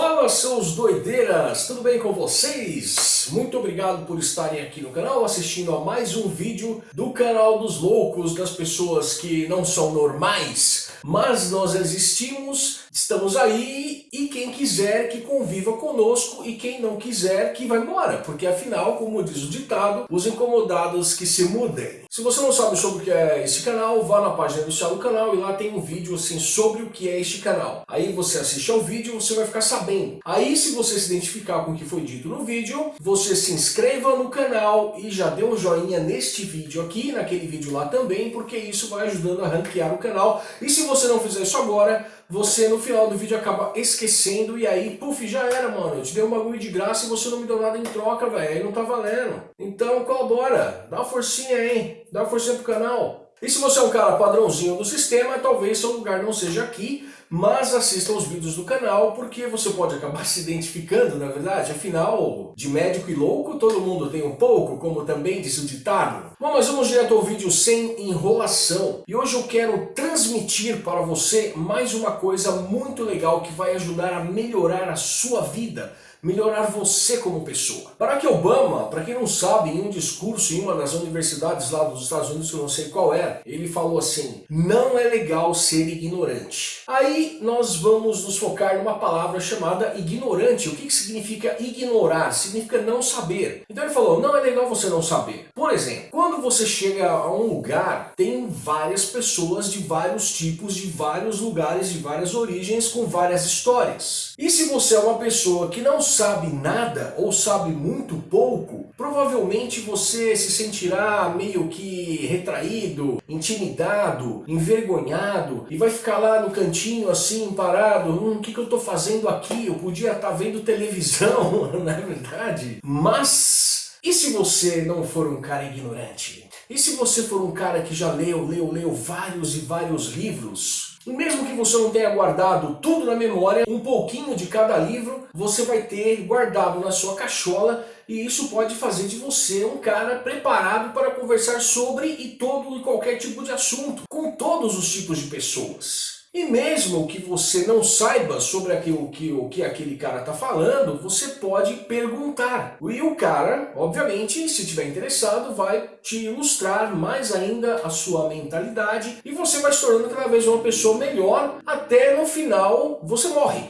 follow Fala seus doideiras, tudo bem com vocês? Muito obrigado por estarem aqui no canal assistindo a mais um vídeo do canal dos loucos, das pessoas que não são normais, mas nós existimos, estamos aí e quem quiser que conviva conosco e quem não quiser que vai embora, porque afinal, como diz o ditado, os incomodados que se mudem. Se você não sabe sobre o que é esse canal, vá na página inicial do canal e lá tem um vídeo assim sobre o que é este canal. Aí você assiste ao vídeo e você vai ficar sabendo. Aí se você se identificar com o que foi dito no vídeo, você se inscreva no canal e já dê um joinha neste vídeo aqui, naquele vídeo lá também, porque isso vai ajudando a ranquear o canal. E se você não fizer isso agora, você no final do vídeo acaba esquecendo e aí, puf, já era, mano. Eu te dei um bagulho de graça e você não me deu nada em troca, velho. Aí não tá valendo. Então colabora, dá uma forcinha aí, dá uma forcinha pro canal. E se você é um cara padrãozinho do sistema, talvez seu lugar não seja aqui, mas assista os vídeos do canal, porque você pode acabar se identificando, na verdade. Afinal, de médico e louco, todo mundo tem um pouco, como também disse o ditado. Bom, mas vamos direto ao vídeo sem enrolação. E hoje eu quero transmitir para você mais uma coisa muito legal que vai ajudar a melhorar a sua vida melhorar você como pessoa. Barack Obama, para quem não sabe, em um discurso em uma das universidades lá dos Estados Unidos, que eu não sei qual é, ele falou assim, não é legal ser ignorante. Aí nós vamos nos focar numa palavra chamada ignorante. O que, que significa ignorar? Significa não saber. Então ele falou, não é legal você não saber. Por exemplo, quando você chega a um lugar, tem várias pessoas de vários tipos, de vários lugares, de várias origens, com várias histórias. E se você é uma pessoa que não sabe nada ou sabe muito pouco, provavelmente você se sentirá meio que retraído, intimidado, envergonhado e vai ficar lá no cantinho assim, parado, hum, o que, que eu estou fazendo aqui? Eu podia estar tá vendo televisão, não é verdade? Mas, e se você não for um cara ignorante? E se você for um cara que já leu, leu, leu vários e vários livros, e mesmo que você não tenha guardado tudo na memória, um pouquinho de cada livro você vai ter guardado na sua cachola e isso pode fazer de você um cara preparado para conversar sobre e todo e qualquer tipo de assunto, com todos os tipos de pessoas. E mesmo que você não saiba sobre aquilo que, o que aquele cara está falando, você pode perguntar. E o cara, obviamente, se tiver interessado, vai te ilustrar mais ainda a sua mentalidade e você vai se tornando cada vez uma pessoa melhor, até no final você morre.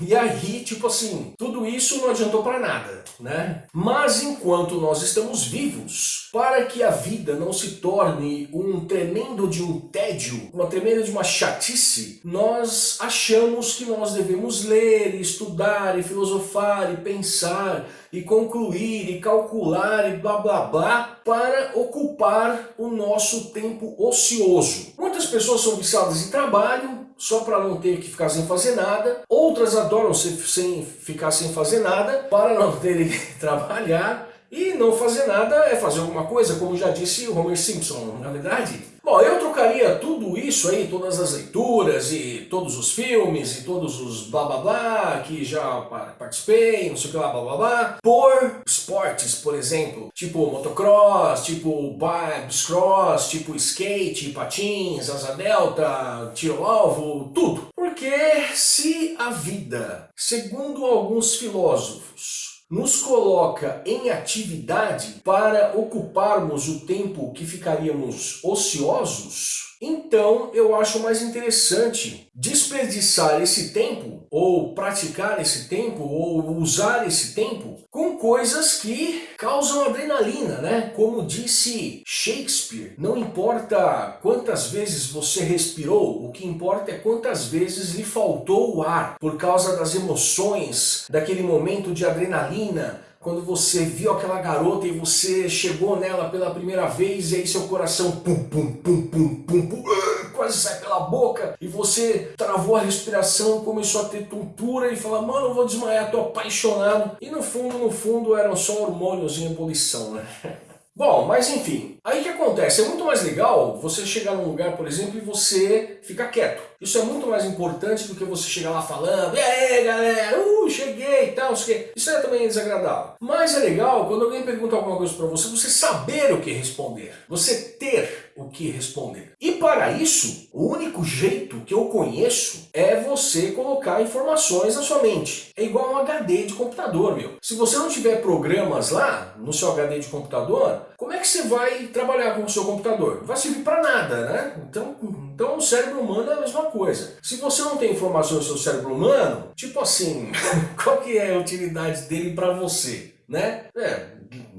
E aí, tipo assim, tudo isso não adiantou para nada, né? Mas enquanto nós estamos vivos, para que a vida não se torne um tremendo de um tédio, uma tremenda de uma chatice, nós achamos que nós devemos ler, estudar, e filosofar, e pensar, e concluir, e calcular, e blá blá blá, para ocupar o nosso tempo ocioso. Muitas pessoas são viciadas em trabalho, só para não ter que ficar sem fazer nada. Outras adoram ser, sem ficar sem fazer nada, para não terem que trabalhar. E não fazer nada é fazer alguma coisa, como já disse o Homer Simpson, na é verdade. Bom, eu trocaria tudo isso aí, todas as leituras e todos os filmes e todos os blá blá blá que já participei, não sei o que lá, blá blá blá, por esportes, por exemplo, tipo motocross, tipo bicicross, tipo skate, patins, asa delta, tiro alvo, tudo. Porque se a vida, segundo alguns filósofos, nos coloca em atividade para ocuparmos o tempo que ficaríamos ociosos, então eu acho mais interessante desperdiçar esse tempo, ou praticar esse tempo, ou usar esse tempo com coisas que causam adrenalina, né? Como disse Shakespeare, não importa quantas vezes você respirou, o que importa é quantas vezes lhe faltou o ar, por causa das emoções, daquele momento de adrenalina, quando você viu aquela garota e você chegou nela pela primeira vez e aí seu coração pum, pum, pum, pum, pum, pum, ah, quase sai pela boca e você travou a respiração, começou a ter tontura e fala, mano, eu vou desmaiar, tô apaixonado. E no fundo, no fundo, eram só hormônios em ebulição, né? Bom, mas enfim, aí que acontece? É muito mais legal você chegar num lugar, por exemplo, e você ficar quieto. Isso é muito mais importante do que você chegar lá falando, e aí galera, uh, cheguei e tal. Isso é também desagradável. Mas é legal quando alguém pergunta alguma coisa para você, você saber o que responder. Você ter o que responder. E para isso, o único jeito que eu conheço é você colocar informações na sua mente. É igual um HD de computador, meu. Se você não tiver programas lá no seu HD de computador, como é que você vai trabalhar com o seu computador? Não vai servir para nada, né? Então, então o cérebro humano é a mesma coisa. Se você não tem informações no seu cérebro humano, tipo assim, qual que é a utilidade dele para você? Né? É,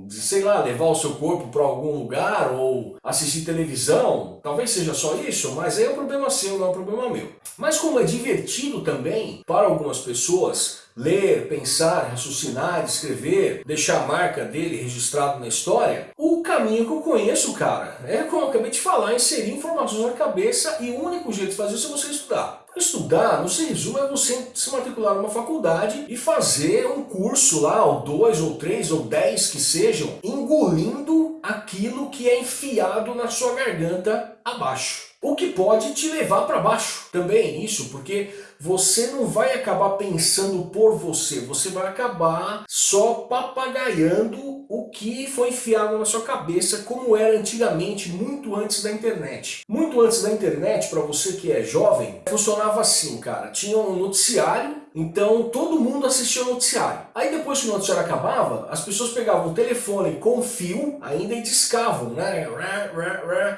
sei lá, levar o seu corpo para algum lugar ou assistir televisão, talvez seja só isso, mas aí é um problema seu, não é um problema meu. Mas como é divertido também para algumas pessoas ler, pensar, raciocinar, escrever, deixar a marca dele registrado na história, o caminho que eu conheço, cara, é como eu acabei de falar, inserir informações na cabeça e o único jeito de fazer isso é você estudar. Estudar, no se resumo, é você se matricular numa faculdade e fazer um curso lá, ou dois, ou três, ou dez que sejam, engolindo aquilo que é enfiado na sua garganta abaixo. O que pode te levar para baixo também isso, porque você não vai acabar pensando por você, você vai acabar só papagaiando o que foi enfiado na sua cabeça, como era antigamente, muito antes da internet. Muito antes da internet, para você que é jovem, funcionava assim, cara. Tinha um noticiário então todo mundo assistia o noticiário. Aí depois que o noticiário acabava, as pessoas pegavam o telefone com fio ainda e discavam, né?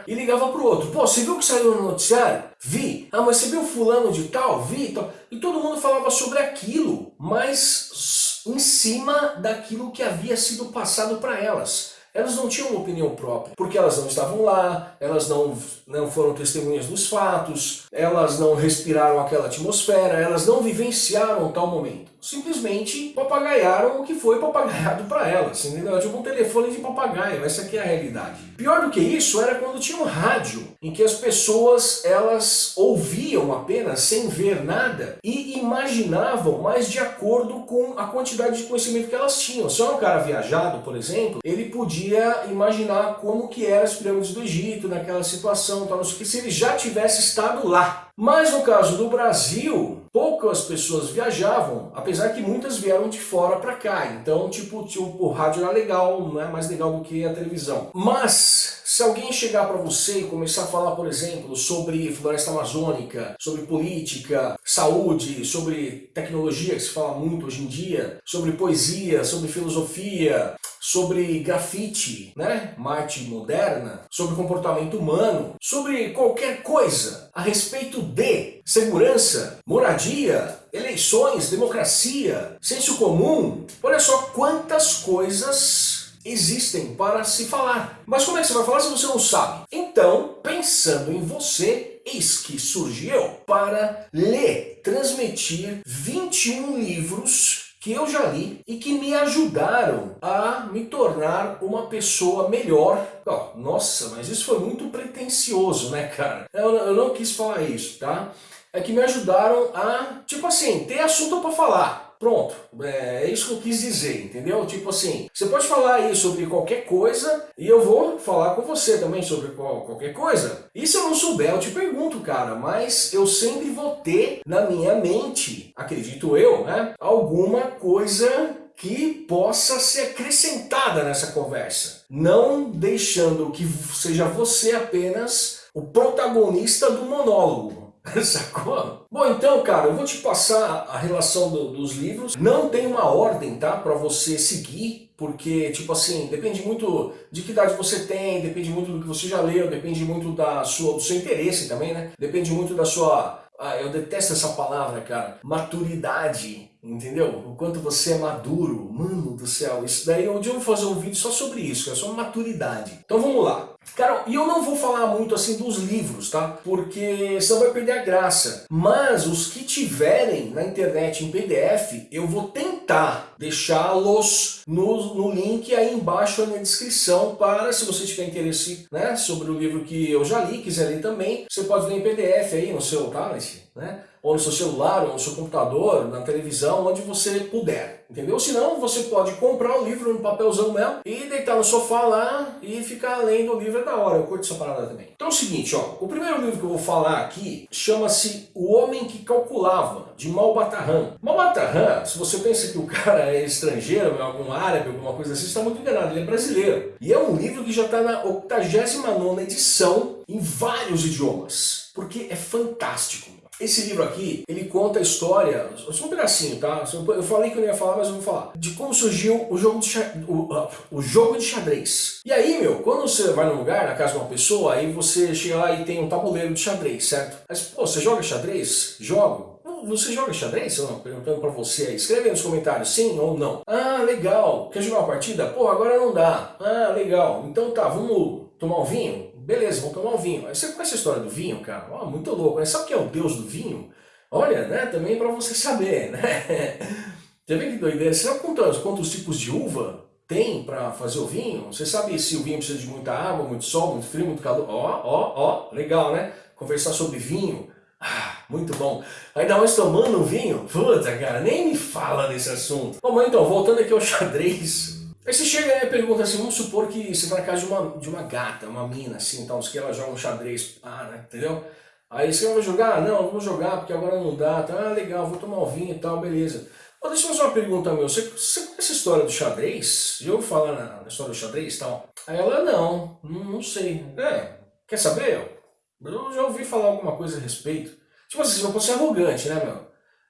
E ligavam pro outro. Pô, você viu o que saiu no noticiário? Vi. Ah, mas você viu fulano de tal? Vi. Tal. E todo mundo falava sobre aquilo, mas em cima daquilo que havia sido passado para elas elas não tinham uma opinião própria, porque elas não estavam lá, elas não, não foram testemunhas dos fatos, elas não respiraram aquela atmosfera, elas não vivenciaram tal momento simplesmente papagaiaram o que foi papagaiado para elas, entendeu? Tipo um telefone de papagaio, essa aqui é a realidade. Pior do que isso era quando tinha um rádio, em que as pessoas elas ouviam apenas sem ver nada e imaginavam mais de acordo com a quantidade de conhecimento que elas tinham. Se é um cara viajado, por exemplo, ele podia imaginar como que eram as pirâmides do Egito naquela situação, tal, não sei o que, se ele já tivesse estado lá. Mas no caso do Brasil, poucas pessoas viajavam, apesar que muitas vieram de fora para cá. Então, tipo, tipo, o rádio era legal, não é mais legal do que a televisão. Mas, se alguém chegar para você e começar a falar, por exemplo, sobre floresta amazônica, sobre política, saúde, sobre tecnologia, que se fala muito hoje em dia, sobre poesia, sobre filosofia, sobre grafite, né? Marte moderna, sobre comportamento humano, sobre qualquer coisa a respeito de segurança, moradia, eleições, democracia, senso comum. Olha só quantas coisas existem para se falar. Mas como é que você vai falar se você não sabe? Então, pensando em você, eis que surgiu para ler, transmitir 21 livros que eu já li e que me ajudaram a me tornar uma pessoa melhor. Oh, nossa, mas isso foi muito pretencioso, né, cara? Eu, eu não quis falar isso, tá? É que me ajudaram a, tipo assim, ter assunto para falar. Pronto, é, é isso que eu quis dizer, entendeu? Tipo assim, você pode falar aí sobre qualquer coisa e eu vou falar com você também sobre qual, qualquer coisa. E se eu não souber, eu te pergunto, cara, mas eu sempre vou ter na minha mente, acredito eu, né, alguma coisa que possa ser acrescentada nessa conversa. Não deixando que seja você apenas o protagonista do monólogo. Sacou? Bom, então, cara, eu vou te passar a relação do, dos livros. Não tem uma ordem, tá? Pra você seguir, porque, tipo assim, depende muito de que idade você tem, depende muito do que você já leu, depende muito da sua, do seu interesse também, né? Depende muito da sua... Ah, eu detesto essa palavra, cara. Maturidade, entendeu? O quanto você é maduro. Mano do céu, isso daí, um dia eu vou fazer um vídeo só sobre isso, é só maturidade. Então vamos lá. Cara, e eu não vou falar muito assim dos livros, tá? Porque senão vai perder a graça. Mas os que tiverem na internet em PDF, eu vou tentar deixá-los no, no link aí embaixo na descrição para, se você tiver interesse né, sobre o livro que eu já li, quiser ler também, você pode ler em PDF aí no seu tablet, né? Ou no seu celular, ou no seu computador, na televisão, onde você puder, entendeu? Se não, você pode comprar o livro no papelzão mesmo e deitar no sofá lá e ficar lendo o livro é da hora, eu curto essa parada também. Então é o seguinte, ó, o primeiro livro que eu vou falar aqui chama-se O Homem que Calculava, de Malbatarran. Malbatarran, se você pensa que o cara é estrangeiro, é algum árabe, alguma coisa assim, você está muito enganado, ele é brasileiro. E é um livro que já está na 89ª edição em vários idiomas, porque é fantástico. Esse livro aqui, ele conta a história, só um pedacinho, tá? Eu falei que eu não ia falar, mas eu vou falar. De como surgiu o jogo de, o, uh, o jogo de xadrez. E aí, meu, quando você vai num lugar, na casa de uma pessoa, aí você chega lá e tem um tabuleiro de xadrez, certo? Mas, pô, você joga xadrez? Jogo. Você joga xadrez? Não, perguntando pra você aí. Escreve aí nos comentários, sim ou não. Ah, legal. Quer jogar uma partida? Pô, agora não dá. Ah, legal. Então tá, vamos tomar um vinho? Beleza, vamos tomar um vinho. Aí você conhece a história do vinho, cara? Oh, muito louco, né? Sabe que é o deus do vinho? Olha, né, também para você saber, né? Você vê que doideira? Você sabe quantos, quantos tipos de uva tem para fazer o vinho? Você sabe se o vinho precisa de muita água, muito sol, muito frio, muito calor? Ó, ó, ó, legal, né? Conversar sobre vinho. Ah, muito bom. Ainda mais tomando vinho? Puta, cara, nem me fala desse assunto. Bom, então, voltando aqui ao xadrez, Aí você chega e pergunta assim, vamos supor que você vai na casa de uma, de uma gata, uma mina, assim, tal, que ela joga um xadrez, ah, né, entendeu? Aí você vai jogar? Não, vamos jogar porque agora não dá, tá? Ah, legal, vou tomar um vinho e tal, beleza. Mas deixa eu fazer uma pergunta, meu, você, você conhece a história do xadrez? Já ouviu falar na, na, história do xadrez e tal? Aí ela, não, não, não sei. É, quer saber? Eu já ouvi falar alguma coisa a respeito. Tipo assim, você não pode ser arrogante, né, meu?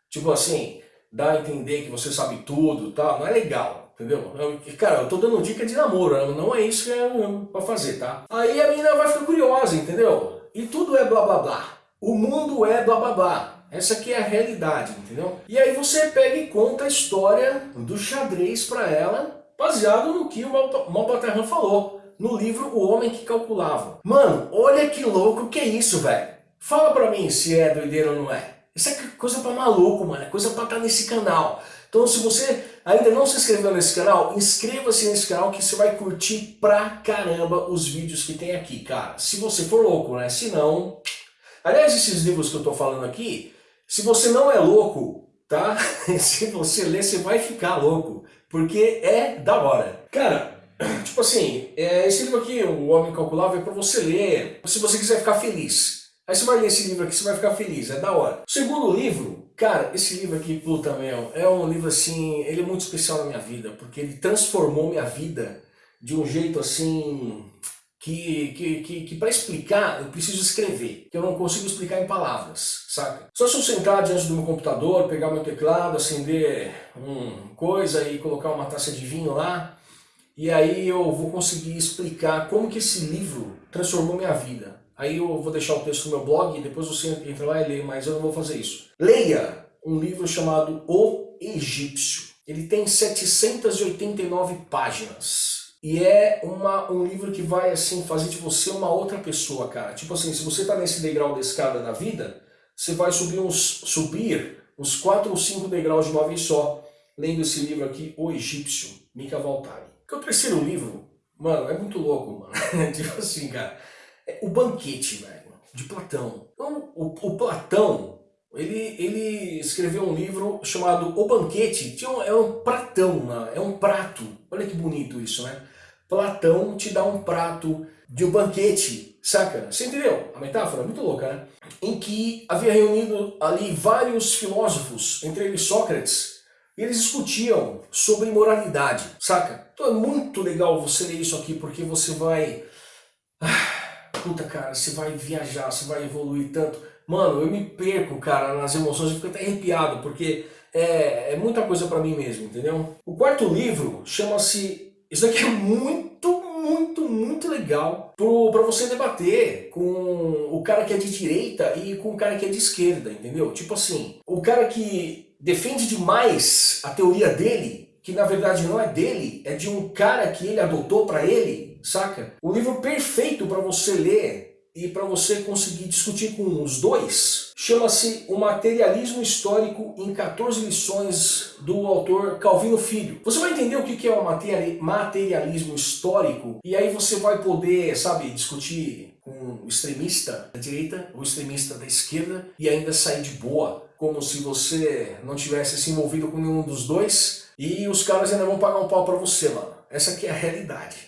Tipo assim, dá a entender que você sabe tudo e tal, não é legal. Entendeu? Eu, cara, eu tô dando dica de namoro, né? não é isso que é pra fazer, tá? Aí a menina vai ficar curiosa, entendeu? E tudo é blá blá blá. O mundo é blá blá blá. Essa aqui é a realidade, entendeu? E aí você pega e conta a história do xadrez pra ela, baseado no que o Malbaterran falou, no livro O Homem que Calculava. Mano, olha que louco que é isso, velho. Fala pra mim se é doideira ou não é. Isso é coisa pra maluco, mano. É coisa pra estar nesse canal. Então se você ainda não se inscreveu nesse canal, inscreva-se nesse canal que você vai curtir pra caramba os vídeos que tem aqui, cara. Se você for louco, né? Se não... Aliás, esses livros que eu tô falando aqui, se você não é louco, tá? se você ler, você vai ficar louco. Porque é da hora. Cara, tipo assim, é, esse livro aqui, O Homem Calculável, é pra você ler, se você quiser ficar feliz. Aí você vai ler esse livro aqui, você vai ficar feliz, é da hora. O segundo livro, Cara, esse livro aqui, puta meu, é um livro assim, ele é muito especial na minha vida, porque ele transformou minha vida de um jeito assim, que, que, que, que para explicar eu preciso escrever, que eu não consigo explicar em palavras, saca? Só se eu sentar diante do meu computador, pegar meu teclado, acender um coisa e colocar uma taça de vinho lá, e aí eu vou conseguir explicar como que esse livro transformou minha vida. Aí eu vou deixar o texto no meu blog e depois você entra lá e lê, mas eu não vou fazer isso. Leia um livro chamado O Egípcio. Ele tem 789 páginas. E é uma, um livro que vai assim fazer de você uma outra pessoa, cara. Tipo assim, se você está nesse degrau da escada da vida, você vai subir uns, subir uns 4 ou 5 degraus de uma vez só, lendo esse livro aqui, O Egípcio, Mika Valtari. Que é o terceiro livro, mano, é muito louco, mano. tipo assim, cara. É o banquete, velho, de Platão. Então, o, o, Platão, ele, ele escreveu um livro chamado O Banquete, tinha um, é um pratão, né? é um prato. Olha que bonito isso, né? Platão te dá um prato de um banquete, saca? Você entendeu? A metáfora é muito louca, né? Em que havia reunido ali vários filósofos, entre eles Sócrates, e eles discutiam sobre moralidade, saca? Então é muito legal você ler isso aqui, porque você vai... Ah, puta, cara, você vai viajar, você vai evoluir tanto. Mano, eu me perco, cara, nas emoções, eu fico até arrepiado, porque é, é muita coisa pra mim mesmo, entendeu? O quarto livro chama-se... Isso daqui é muito, muito, muito legal pro, pra você debater com o cara que é de direita e com o cara que é de esquerda, entendeu? Tipo assim, o cara que defende demais a teoria dele, que na verdade não é dele, é de um cara que ele adotou pra ele, saca? O livro perfeito para você ler e para você conseguir discutir com os dois chama-se O Materialismo Histórico em 14 lições do autor Calvino Filho. Você vai entender o que é o materialismo histórico e aí você vai poder, sabe, discutir com o extremista da direita ou extremista da esquerda e ainda sair de boa como se você não tivesse se envolvido com nenhum dos dois, e os caras ainda vão pagar um pau pra você, mano. Essa aqui é a realidade.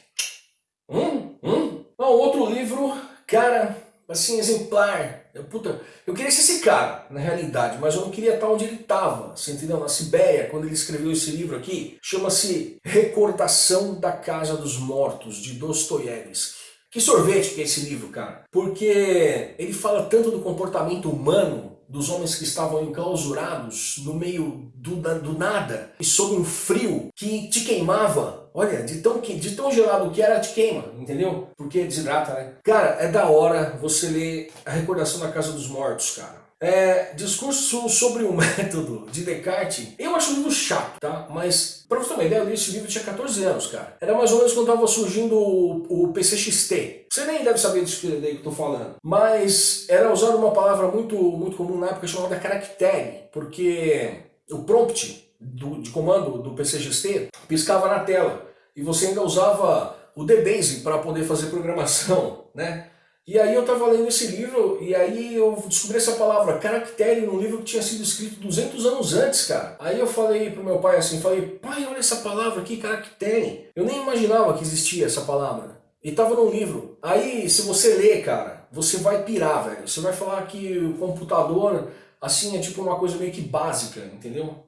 Hum? Hum? Não, outro livro, cara, assim, exemplar. Eu, puta, eu queria ser esse cara, na realidade, mas eu não queria estar onde ele estava, você entendeu? Na Sibéria, quando ele escreveu esse livro aqui, chama-se Recordação da Casa dos Mortos, de Dostoiévski. Que sorvete que é esse livro, cara? Porque ele fala tanto do comportamento humano dos homens que estavam enclausurados no meio do, do nada e sob um frio que te queimava. Olha, de tão, de tão gelado que era, te queima, entendeu? Porque desidrata, né? Cara, é da hora você ler A Recordação da Casa dos Mortos, cara. É, discurso sobre o método de Descartes, eu acho um livro chato, tá? Mas, pra você ter uma ideia, eu li esse livro tinha 14 anos, cara. Era mais ou menos quando tava surgindo o, o PCXT. Você nem deve saber disso que, eu tô falando. Mas era usada uma palavra muito, muito comum na época chamada caractere, porque o prompt do, de comando do PCXT piscava na tela e você ainda usava o DBase para poder fazer programação, né? E aí eu estava lendo esse livro e aí eu descobri essa palavra, caractere, num livro que tinha sido escrito 200 anos antes, cara. Aí eu falei pro meu pai assim, falei, pai, olha essa palavra aqui, caractere. Eu nem imaginava que existia essa palavra. E tava num livro. Aí, se você ler, cara, você vai pirar, velho. Você vai falar que o computador, assim, é tipo uma coisa meio que básica, entendeu?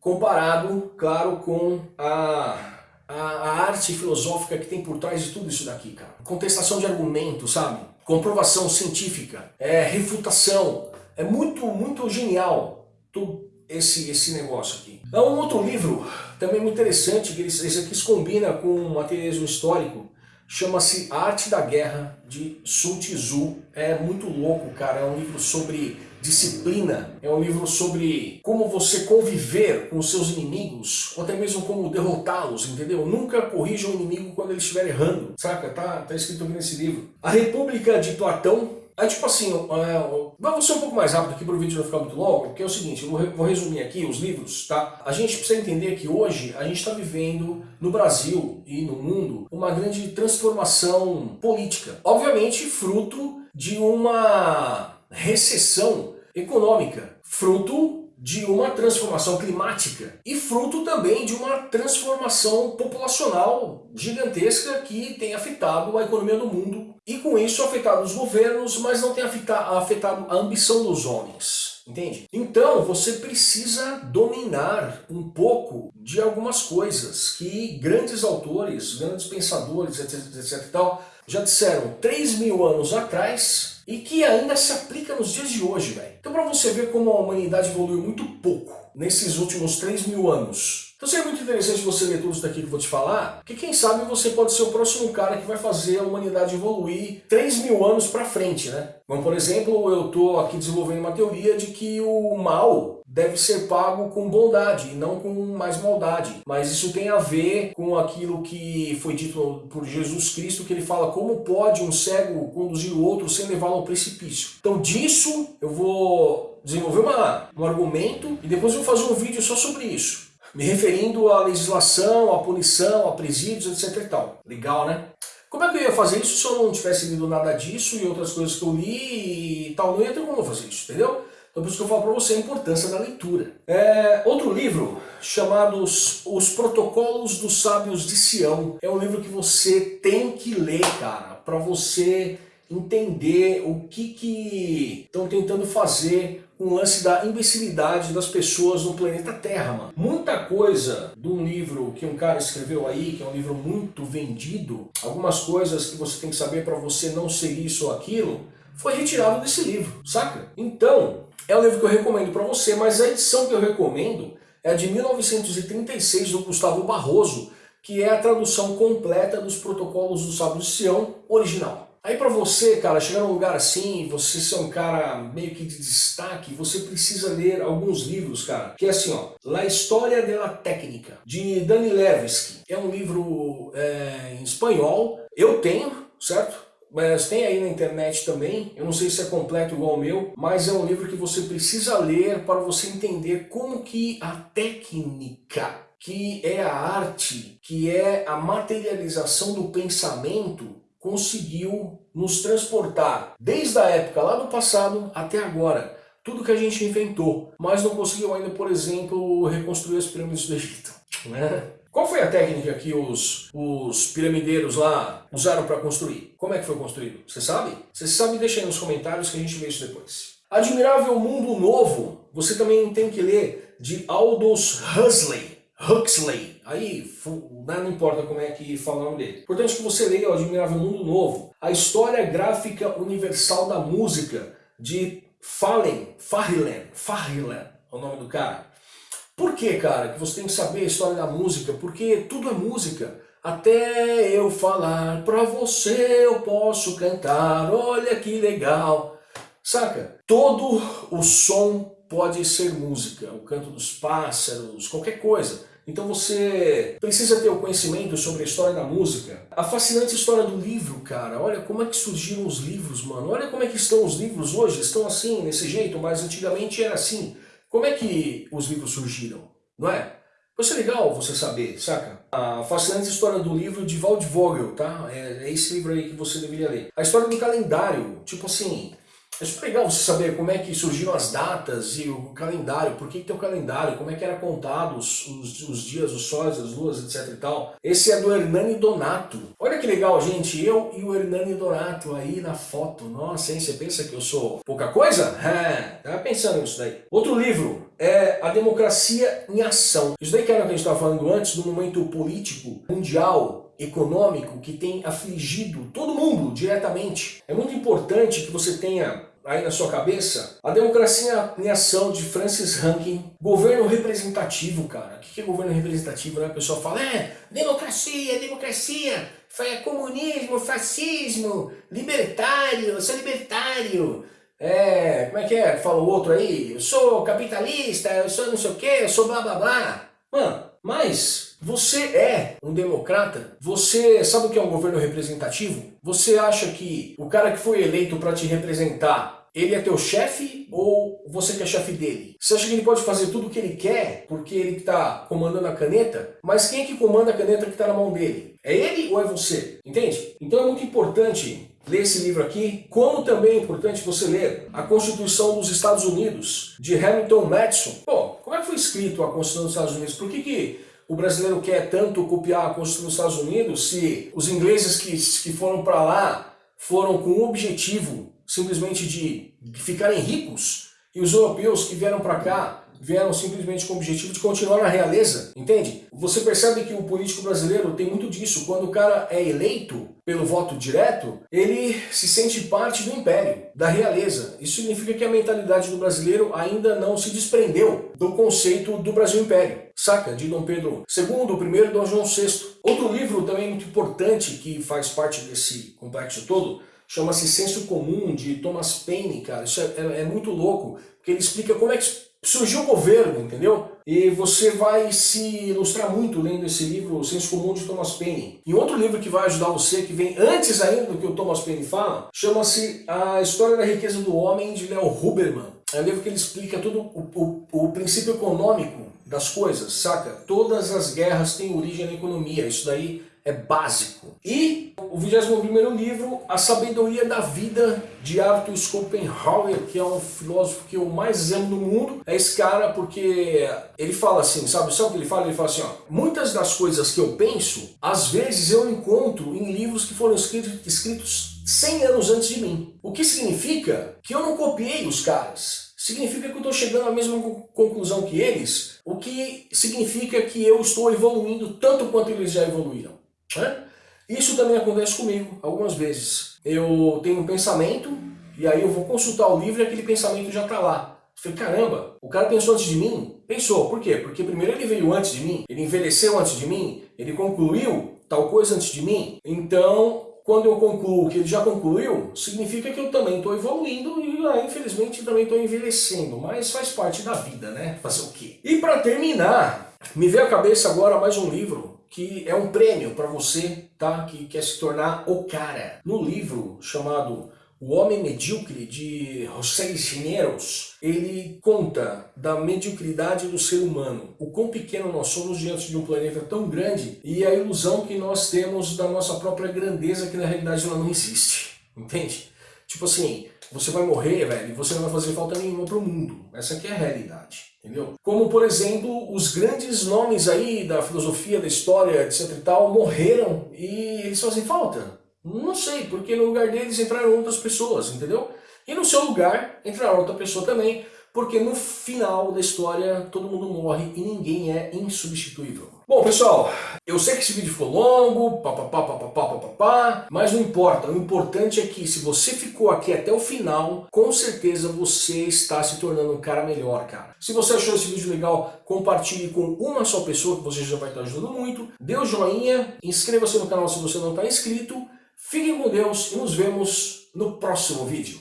Comparado, claro, com a a, a, arte filosófica que tem por trás de tudo isso daqui, cara. Contestação de argumento, sabe? comprovação científica, é refutação. É muito, muito genial todo esse, esse negócio aqui. Há um outro livro também muito interessante, que esse aqui se combina com um materialismo histórico, chama-se Arte da Guerra, de Sun Tzu. É muito louco, cara. É um livro sobre disciplina, é um livro sobre como você conviver com os seus inimigos, ou até mesmo como derrotá-los, entendeu? Nunca corrija o inimigo quando ele estiver errando, saca? Tá, tá escrito aqui nesse livro. A República de Platão, é tipo assim, é, vamos ser um pouco mais rápido aqui para o vídeo não ficar muito longo, porque é o seguinte, eu vou resumir aqui os livros, tá? A gente precisa entender que hoje a gente está vivendo no Brasil e no mundo uma grande transformação política. Obviamente fruto de uma recessão econômica, fruto de uma transformação climática e fruto também de uma transformação populacional gigantesca que tem afetado a economia do mundo e com isso afetado os governos, mas não tem afetado a ambição dos homens. Entende? Então você precisa dominar um pouco de algumas coisas que grandes autores, grandes pensadores, etc, etc e tal, já disseram 3 mil anos atrás e que ainda se aplica nos dias de hoje, velho. Então para você ver como a humanidade evoluiu muito pouco nesses últimos 3 mil anos. Então seria muito interessante você ler tudo isso daqui que eu vou te falar, porque quem sabe você pode ser o próximo cara que vai fazer a humanidade evoluir 3 mil anos para frente, né? Como por exemplo, eu estou aqui desenvolvendo uma teoria de que o mal deve ser pago com bondade e não com mais maldade. Mas isso tem a ver com aquilo que foi dito por Jesus Cristo, que ele fala como pode um cego conduzir o outro sem levá-lo ao precipício. Então disso eu vou desenvolver uma, um argumento e depois eu vou fazer um vídeo só sobre isso me referindo à legislação, à punição, a presídios, etc e tal. Legal, né? Como é que eu ia fazer isso se eu não tivesse lido nada disso e outras coisas que eu li e tal? Não ia ter como fazer isso, entendeu? Então por isso que eu falo para você a importância da leitura. É, outro livro, chamado Os Protocolos dos Sábios de Sião, é um livro que você tem que ler, cara, para você entender o que que estão tentando fazer o lance da imbecilidade das pessoas no planeta Terra, mano. Muita coisa de um livro que um cara escreveu aí, que é um livro muito vendido, algumas coisas que você tem que saber para você não ser isso ou aquilo, foi retirado desse livro, saca? Então, é um livro que eu recomendo para você, mas a edição que eu recomendo é a de 1936 do Gustavo Barroso, que é a tradução completa dos protocolos do Sábio de Sião original. Aí para você, cara, chegar num lugar assim, você ser um cara meio que de destaque, você precisa ler alguns livros, cara. Que é assim, ó, La História de la Técnica, de Danilevski. É um livro é, em espanhol. Eu tenho, certo? Mas tem aí na internet também, eu não sei se é completo igual o meu, mas é um livro que você precisa ler para você entender como que a técnica, que é a arte, que é a materialização do pensamento, conseguiu nos transportar desde a época lá do passado até agora. tudo que a gente inventou, mas não conseguiu ainda, por exemplo, reconstruir as pirâmides do Egito. Né? Qual foi a técnica que os, os piramideiros lá usaram para construir? Como é que foi construído? Você sabe? Você sabe, deixa aí nos comentários que a gente vê isso depois. Admirável Mundo Novo, você também tem que ler de Aldous Huxley. Huxley. Aí, né, não importa como é que fala o nome dele. Importante que você leia o Admirável Mundo Novo. A História Gráfica Universal da Música, de Fallen, Farrilen, Farrilen, é o nome do cara. Por que, cara, que você tem que saber a história da música? Porque tudo é música. Até eu falar pra você eu posso cantar, olha que legal. Saca? Todo o som pode ser música, o canto dos pássaros, qualquer coisa. Então você precisa ter o conhecimento sobre a história da música. A fascinante história do livro, cara. Olha como é que surgiram os livros, mano. Olha como é que estão os livros hoje. Estão assim, desse jeito, mas antigamente era assim. Como é que os livros surgiram, não é? Vai ser legal você saber, saca? A fascinante história do livro de Wald Vogel, tá? É, é esse livro aí que você deveria ler. A história do calendário, tipo assim, é super legal você saber como é que surgiram as datas e o calendário, por que, tem o calendário, como é que era contado os, os, os, dias, os sóis, as luas, etc e tal. Esse é do Hernani Donato. Olha que legal, gente, eu e o Hernani Donato aí na foto. Nossa, hein, você pensa que eu sou pouca coisa? É, tava pensando nisso daí. Outro livro é A Democracia em Ação. Isso daí que era o que a gente estava falando antes, do momento político mundial econômico que tem afligido todo mundo diretamente. É muito importante que você tenha aí na sua cabeça, a democracia em ação de Francis Rankin, governo representativo, cara. O que é governo representativo? Né? A pessoa fala, é, democracia, democracia, é comunismo, fascismo, libertário, eu sou libertário. É, como é que é? Fala o outro aí, eu sou capitalista, eu sou não sei o que, eu sou blá blá blá. Mano, mas você é um democrata? Você sabe o que é um governo representativo? Você acha que o cara que foi eleito para te representar, ele é teu chefe ou você que é chefe dele? Você acha que ele pode fazer tudo o que ele quer porque ele está comandando a caneta? Mas quem é que comanda a caneta que está na mão dele? É ele ou é você? Entende? Então é muito importante ler esse livro aqui, como também é importante você ler a Constituição dos Estados Unidos, de Hamilton Madison. Bom, como é que foi escrito a Constituição dos Estados Unidos? Por que, que o brasileiro quer tanto copiar a Constituição dos Estados Unidos se os ingleses que, que foram para lá foram com o objetivo simplesmente de ficarem ricos e os europeus que vieram para cá vieram simplesmente com o objetivo de continuar na realeza, entende? Você percebe que o político brasileiro tem muito disso. Quando o cara é eleito pelo voto direto, ele se sente parte do império, da realeza. Isso significa que a mentalidade do brasileiro ainda não se desprendeu do conceito do Brasil Império. Saca? De Dom Pedro II, primeiro Dom João VI. Outro livro também muito importante que faz parte desse complexo todo chama-se Senso Comum, de Thomas Paine, cara. Isso é, é, é muito louco, porque ele explica como é que surgiu o governo, entendeu? E você vai se ilustrar muito lendo esse livro, O Senso Comum de Thomas Paine. E outro livro que vai ajudar você, que vem antes ainda do que o Thomas Paine fala, chama-se A História da Riqueza do Homem, de Leo Huberman. É um livro que ele explica todo o, o, o princípio econômico das coisas, saca? Todas as guerras têm origem na economia, isso daí é básico. E o 21º livro, A Sabedoria da Vida, de Arthur Schopenhauer, que é um filósofo que eu mais amo no mundo. É esse cara porque ele fala assim, sabe, sabe o que ele fala? Ele fala assim, ó, muitas das coisas que eu penso, às vezes eu encontro em livros que foram escritos, escritos 100 anos antes de mim. O que significa que eu não copiei os caras. Significa que eu estou chegando à mesma conclusão que eles, o que significa que eu estou evoluindo tanto quanto eles já evoluíram. Né? Isso também acontece comigo algumas vezes. Eu tenho um pensamento e aí eu vou consultar o livro e aquele pensamento já está lá. Eu falei, caramba, o cara pensou antes de mim? Pensou, por quê? Porque primeiro ele veio antes de mim, ele envelheceu antes de mim, ele concluiu tal coisa antes de mim. Então, quando eu concluo que ele já concluiu, significa que eu também estou evoluindo e ah, infelizmente também estou envelhecendo, mas faz parte da vida, né? Fazer o quê? E para terminar, me veio à cabeça agora mais um livro que é um prêmio para você, tá? Que quer se tornar o cara. No livro chamado O Homem Medíocre, de José Chineros, ele conta da mediocridade do ser humano, o quão pequeno nós somos diante de um planeta tão grande e a ilusão que nós temos da nossa própria grandeza que na realidade ela não existe, entende? Tipo assim, você vai morrer, velho, e você não vai fazer falta nenhuma pro mundo. Essa aqui é a realidade, entendeu? Como, por exemplo, os grandes nomes aí da filosofia, da história, etc e tal, morreram e eles fazem falta. Não sei, porque no lugar deles entraram outras pessoas, entendeu? E no seu lugar entrará outra pessoa também, porque no final da história todo mundo morre e ninguém é insubstituível. Bom, pessoal, eu sei que esse vídeo ficou longo, papapá, papapá, papapá, mas não importa. O importante é que se você ficou aqui até o final, com certeza você está se tornando um cara melhor, cara. Se você achou esse vídeo legal, compartilhe com uma só pessoa que você já vai estar ajudando muito. Dê o um joinha, inscreva-se no canal se você não está inscrito. Fiquem com Deus e nos vemos no próximo vídeo.